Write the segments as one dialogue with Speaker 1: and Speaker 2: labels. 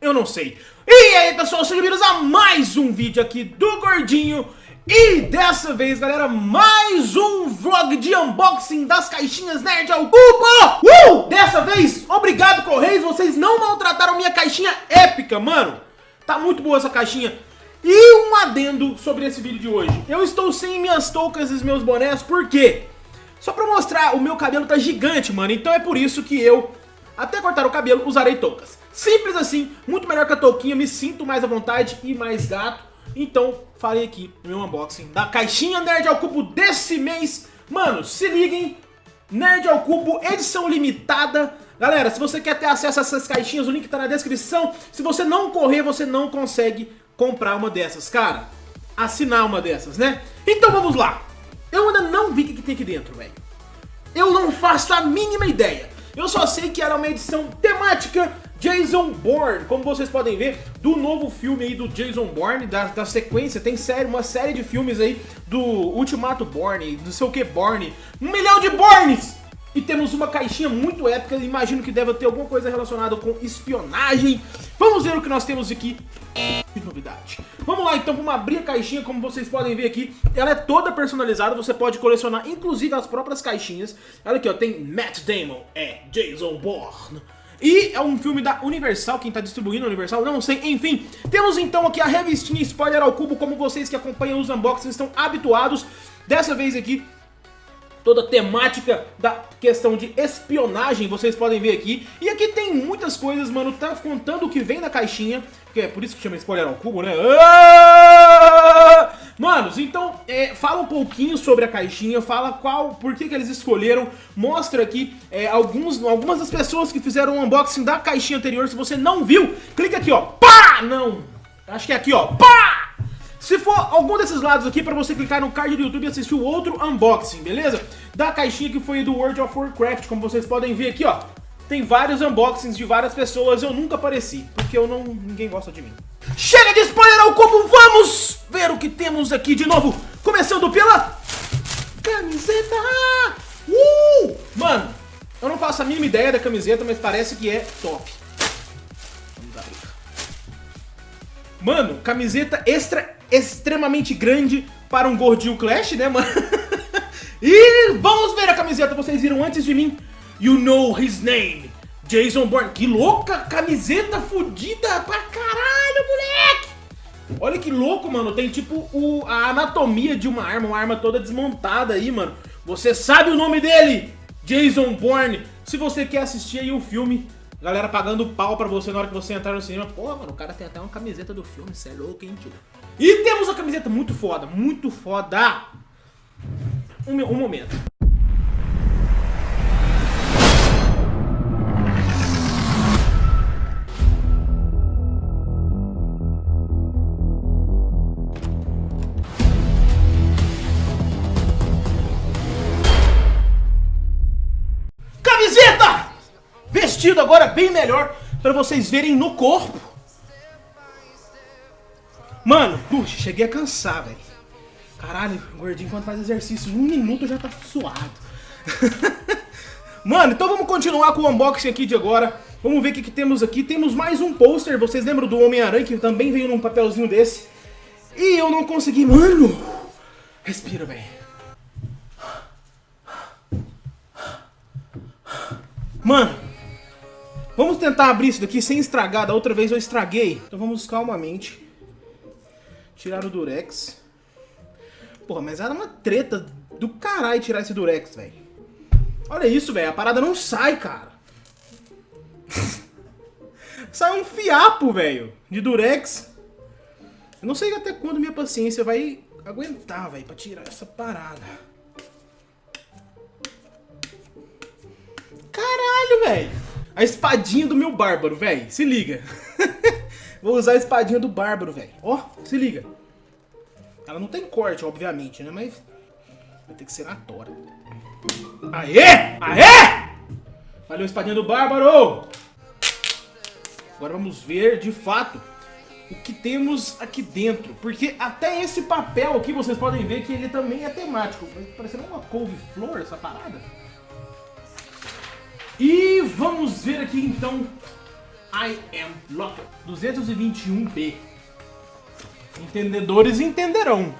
Speaker 1: Eu não sei. E aí, pessoal, sejam bem-vindos a mais um vídeo aqui do Gordinho. E dessa vez, galera, mais um vlog de unboxing das caixinhas Nerd ao Cubo! Uh! Dessa vez, obrigado, Correios, vocês não maltrataram minha caixinha épica, mano. Tá muito boa essa caixinha. E um adendo sobre esse vídeo de hoje. Eu estou sem minhas toucas e meus bonés, por quê? Só pra mostrar, o meu cabelo tá gigante, mano. Então é por isso que eu, até cortar o cabelo, usarei toucas. Simples assim, muito melhor que a touquinha, me sinto mais à vontade e mais gato. Então, falei aqui no meu unboxing da caixinha Nerd ao Cubo desse mês. Mano, se liguem, Nerd ao Cubo, edição limitada. Galera, se você quer ter acesso a essas caixinhas, o link tá na descrição. Se você não correr, você não consegue comprar uma dessas, cara. Assinar uma dessas, né? Então vamos lá. Eu ainda não vi o que tem aqui dentro, velho. Eu não faço a mínima ideia. Eu só sei que era uma edição temática Jason Bourne, como vocês podem ver, do novo filme aí do Jason Bourne, da, da sequência, tem série, uma série de filmes aí do Ultimato Bourne, do seu que Bourne, um milhão de Bournes! E temos uma caixinha muito épica, imagino que deve ter alguma coisa relacionada com espionagem. Vamos ver o que nós temos aqui de novidade. Vamos lá então, vamos abrir a caixinha, como vocês podem ver aqui. Ela é toda personalizada, você pode colecionar inclusive as próprias caixinhas. Olha aqui, ó, tem Matt Damon, é Jason Bourne. E é um filme da Universal, quem tá distribuindo a Universal, não sei, enfim. Temos então aqui a revistinha Spoiler ao Cubo, como vocês que acompanham os unboxings estão habituados. Dessa vez aqui, toda a temática da questão de espionagem, vocês podem ver aqui. E aqui tem muitas coisas, mano, tá contando o que vem na caixinha, que é por isso que chama spoiler ao cubo, né? Ah! Manos, então, é, fala um pouquinho sobre a caixinha, fala qual, por que, que eles escolheram, mostra aqui é, alguns, algumas das pessoas que fizeram o unboxing da caixinha anterior, se você não viu, clica aqui, ó, pá, não, acho que é aqui, ó, pá, se for algum desses lados aqui, pra você clicar no card do YouTube e assistir o outro unboxing, beleza? Da caixinha que foi do World of Warcraft, como vocês podem ver aqui, ó. Tem vários unboxings de várias pessoas, eu nunca apareci, porque eu não, ninguém gosta de mim. Chega de spoiler ao como vamos ver o que temos aqui de novo, começando pela camiseta. Uh! Mano, eu não faço a mínima ideia da camiseta, mas parece que é top. Mano, camiseta extra extremamente grande para um gordinho Clash, né, mano? e vamos ver a camiseta, vocês viram antes de mim. You know his name, Jason Bourne. Que louca camiseta fodida pra! Olha que louco, mano. Tem tipo o, a anatomia de uma arma, uma arma toda desmontada aí, mano. Você sabe o nome dele? Jason Bourne. Se você quer assistir aí o filme, galera pagando pau pra você na hora que você entrar no cinema. Pô, mano, o cara tem até uma camiseta do filme, cê é louco, hein, tio? E temos a camiseta muito foda, muito foda. Um, um momento. Agora bem melhor para vocês verem no corpo. Mano, puxa, cheguei a cansar, velho. Caralho, gordinho quando faz exercício, um minuto já tá suado. Mano, então vamos continuar com o unboxing aqui de agora. Vamos ver o que, que temos aqui. Temos mais um pôster, vocês lembram do Homem-Aranha, que também veio num papelzinho desse. E eu não consegui, mano. Respira, velho. Mano, vamos tentar abrir isso daqui sem estragar. Da outra vez eu estraguei. Então vamos calmamente. Tirar o Durex. Porra, mas era uma treta do caralho tirar esse Durex, velho. Olha isso, velho. A parada não sai, cara. sai um fiapo, velho, de Durex. Eu não sei até quando minha paciência vai aguentar, velho, pra tirar essa parada. Caralho, velho. A espadinha do meu bárbaro, velho. Se liga. Vou usar a espadinha do Bárbaro, velho. Ó, se liga. Ela não tem corte, obviamente, né? Mas vai ter que ser na tora. Aê! Aê! Valeu, espadinha do Bárbaro! Agora vamos ver, de fato, o que temos aqui dentro. Porque até esse papel aqui, vocês podem ver que ele também é temático. Parecendo uma couve-flor, essa parada. E vamos ver aqui, então, I am locked. 221B. Entendedores entenderão.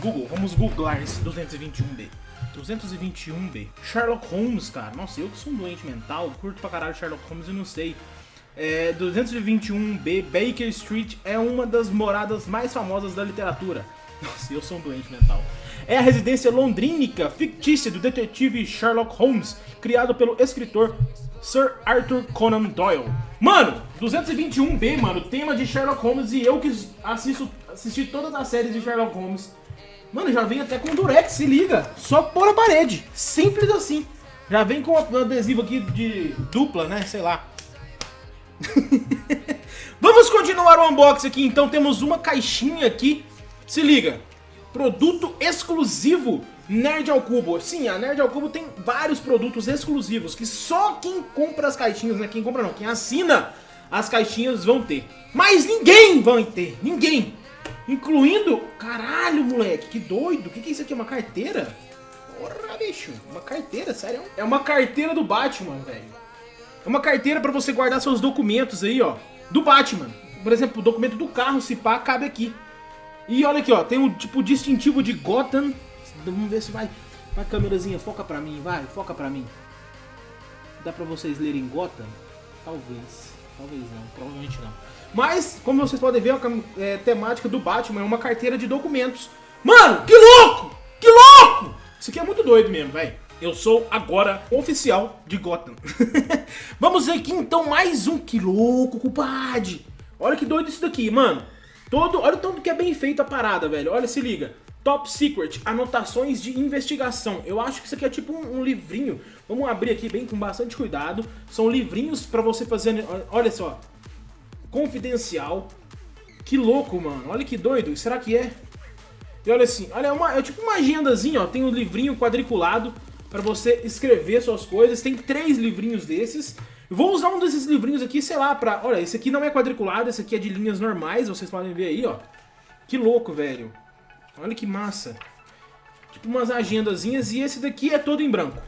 Speaker 1: Google, vamos googlar esse 221B. 221B. Sherlock Holmes, cara. Nossa, eu que sou um doente mental, curto pra caralho Sherlock Holmes e não sei. É, 221B, Baker Street é uma das moradas mais famosas da literatura. Nossa, eu sou um doente mental. É a residência londrínica fictícia do detetive Sherlock Holmes, criado pelo escritor Sir Arthur Conan Doyle. Mano, 221B, mano, tema de Sherlock Holmes e eu que assisto, assisti todas as séries de Sherlock Holmes. Mano, já vem até com durex, se liga. Só pôr a parede. Simples assim. Já vem com um adesivo aqui de dupla, né? Sei lá. Vamos continuar o unboxing aqui, então temos uma caixinha aqui, se liga, produto exclusivo Nerd ao Cubo. Sim, a Nerd ao Cubo tem vários produtos exclusivos que só quem compra as caixinhas, né, quem compra não, quem assina as caixinhas vão ter. Mas ninguém vai ter, ninguém. Incluindo, caralho moleque, que doido, o que, que é isso aqui, uma carteira? Porra bicho, uma carteira, sério? É uma carteira do Batman, velho. É uma carteira pra você guardar seus documentos aí, ó. Do Batman. Por exemplo, o documento do carro, se pá, cabe aqui. E olha aqui, ó. Tem um tipo distintivo de Gotham. Vamos ver se vai. Vai, câmerazinha, foca pra mim, vai. Foca pra mim. Dá pra vocês lerem Gotham? Talvez. Talvez não. Provavelmente não. Mas, como vocês podem ver, a é, temática do Batman é uma carteira de documentos. Mano, que louco! Que louco! Isso aqui é muito doido mesmo, velho. Eu sou agora oficial de Gotham. Vamos ver aqui então mais um. Que louco, culpade. Olha que doido isso daqui, mano. Todo, olha o tanto que é bem feita a parada, velho. Olha, se liga. Top Secret, anotações de investigação. Eu acho que isso aqui é tipo um, um livrinho. Vamos abrir aqui bem com bastante cuidado. São livrinhos pra você fazer... Olha só. Confidencial. Que louco, mano. Olha que doido. Será que é? E olha assim, olha, é, uma, é tipo uma agendazinha, ó. Tem um livrinho quadriculado para você escrever suas coisas. Tem três livrinhos desses. Vou usar um desses livrinhos aqui, sei lá, pra... Olha, esse aqui não é quadriculado, esse aqui é de linhas normais, vocês podem ver aí, ó. Que louco, velho. Olha que massa. Tipo umas agendazinhas e esse daqui é todo em branco.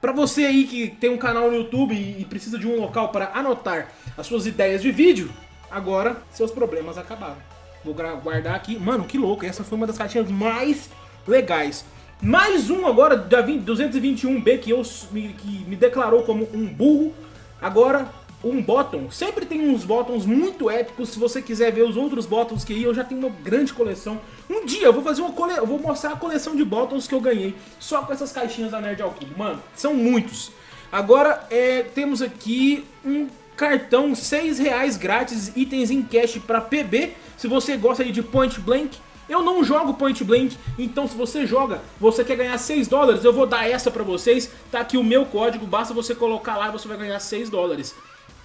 Speaker 1: Pra você aí que tem um canal no YouTube e precisa de um local para anotar as suas ideias de vídeo, agora seus problemas acabaram. Vou guardar aqui. Mano, que louco. Essa foi uma das caixinhas mais legais. Mais um agora da 221B que, eu, que me declarou como um burro. Agora um bottom. Sempre tem uns bottoms muito épicos. Se você quiser ver os outros bottoms que eu já tenho uma grande coleção. Um dia eu vou fazer uma cole... eu vou mostrar a coleção de bottoms que eu ganhei só com essas caixinhas da Nerd ao. Mano, são muitos. Agora é, temos aqui um cartão 6 reais grátis, itens em cash para PB. Se você gosta de Point Blank, eu não jogo Point Blank, então se você joga, você quer ganhar 6 dólares, eu vou dar essa pra vocês. Tá aqui o meu código, basta você colocar lá e você vai ganhar 6 dólares.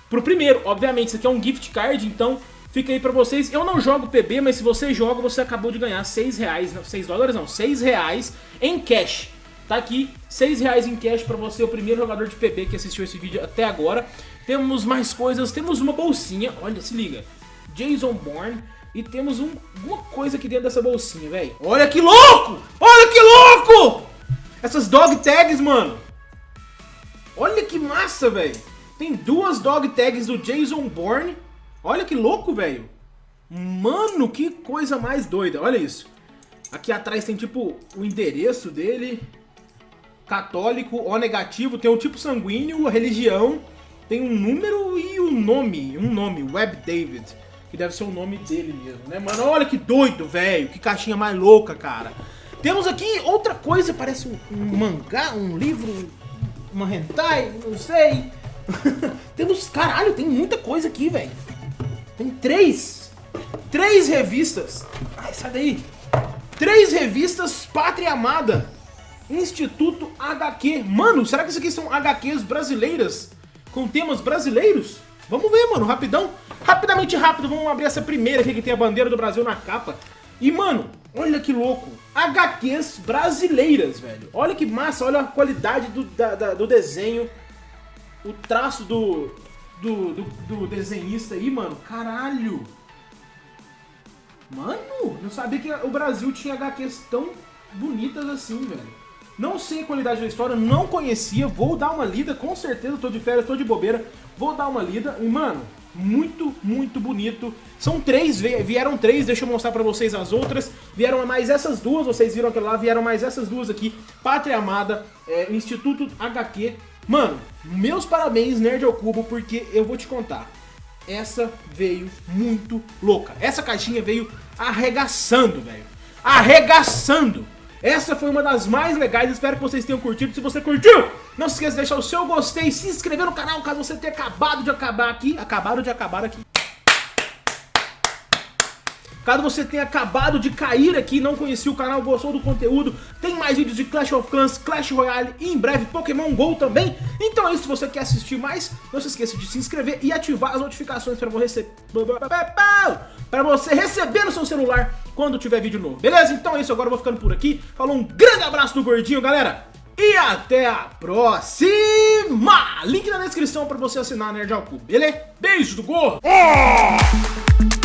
Speaker 1: Pro primeiro, obviamente, isso aqui é um gift card, então fica aí pra vocês. Eu não jogo PB, mas se você joga, você acabou de ganhar 6 reais, não, 6 dólares não, 6 reais em cash. Tá aqui, 6 reais em cash pra você, o primeiro jogador de PB que assistiu esse vídeo até agora. Temos mais coisas, temos uma bolsinha, olha, se liga. Jason Bourne, e temos um, uma coisa aqui dentro dessa bolsinha, velho. Olha que louco! Olha que louco! Essas dog tags, mano. Olha que massa, velho. Tem duas dog tags do Jason Bourne. Olha que louco, velho. Mano, que coisa mais doida. Olha isso. Aqui atrás tem tipo o endereço dele. Católico, O negativo. Tem o tipo sanguíneo, a religião. Tem um número e o um nome. Um nome, Web David que deve ser o nome dele mesmo, né, mano? Olha que doido, velho, que caixinha mais louca, cara. Temos aqui outra coisa, parece um, um mangá, um livro, uma hentai, não sei. Temos, caralho, tem muita coisa aqui, velho. Tem três, três revistas. Ai, sai daí. Três revistas Pátria Amada. Instituto HQ. Mano, será que isso aqui são HQs brasileiras? Com temas brasileiros? Vamos ver, mano, rapidão. Rapidamente rápido, vamos abrir essa primeira aqui que tem a bandeira do Brasil na capa. E, mano, olha que louco. HQs brasileiras, velho. Olha que massa, olha a qualidade do, da, da, do desenho. O traço do, do, do, do desenhista aí, mano. Caralho. Mano, não sabia que o Brasil tinha HQs tão bonitas assim, velho. Não sei a qualidade da história, não conhecia, vou dar uma lida, com certeza, tô de férias, tô de bobeira, vou dar uma lida. E, mano, muito, muito bonito. São três, vieram três, deixa eu mostrar pra vocês as outras. Vieram mais essas duas, vocês viram aquela lá, vieram mais essas duas aqui. Pátria Amada, é, Instituto HQ. Mano, meus parabéns, Nerd ao Cubo, porque eu vou te contar. Essa veio muito louca. Essa caixinha veio arregaçando, velho. Arregaçando! Essa foi uma das mais legais, espero que vocês tenham curtido. Se você curtiu, não se esqueça de deixar o seu gostei, se inscrever no canal caso você tenha acabado de acabar aqui. Acabaram de acabar aqui. Caso você tenha acabado de cair aqui, não conhecia o canal, gostou do conteúdo, tem mais vídeos de Clash of Clans, Clash Royale e em breve Pokémon GO também. Então é isso, se você quer assistir mais, não se esqueça de se inscrever e ativar as notificações para você, para você receber no seu celular quando tiver vídeo novo. Beleza? Então é isso, agora eu vou ficando por aqui. Falou, um grande abraço do Gordinho, galera! E até a próxima! Link na descrição para você assinar a Nerd ao Cubo, beleza? Beijo do gordo! Oh!